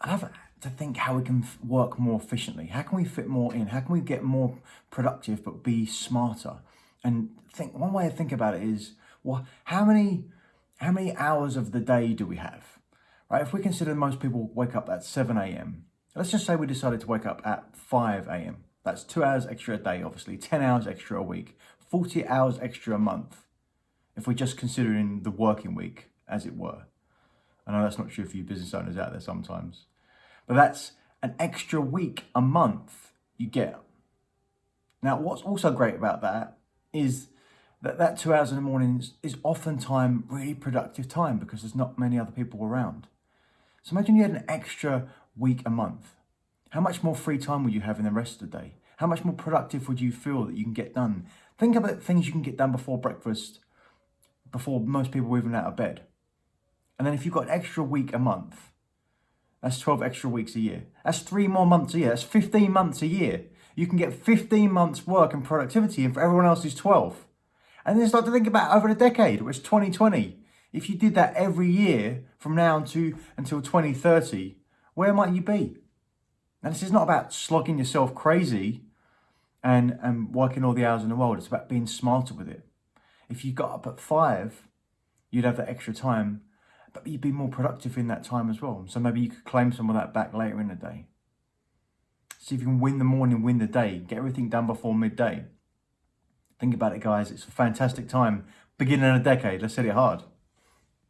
I have to think how we can work more efficiently. How can we fit more in? How can we get more productive but be smarter? And think one way to think about it is, well, how many how many hours of the day do we have? Right? If we consider most people wake up at 7 a.m. Let's just say we decided to wake up at 5 a.m. That's two hours extra a day, obviously, 10 hours extra a week, 40 hours extra a month. If we're just considering the working week, as it were. That's not true for you business owners out there sometimes. But that's an extra week a month you get. Now, what's also great about that is that that two hours in the morning is, is oftentimes really productive time because there's not many other people around. So imagine you had an extra week a month. How much more free time would you have in the rest of the day? How much more productive would you feel that you can get done? Think about things you can get done before breakfast, before most people even out of bed. And then if you've got an extra week a month, that's 12 extra weeks a year. That's three more months a year. That's 15 months a year. You can get 15 months work and productivity and for everyone else is 12. And then start to think about over a decade, which is 2020. If you did that every year from now to until 2030, where might you be? Now this is not about slogging yourself crazy and, and working all the hours in the world. It's about being smarter with it. If you got up at five, you'd have that extra time but you'd be more productive in that time as well. So maybe you could claim some of that back later in the day. See if you can win the morning, win the day, get everything done before midday. Think about it, guys. It's a fantastic time. Beginning of a decade. Let's hit it hard.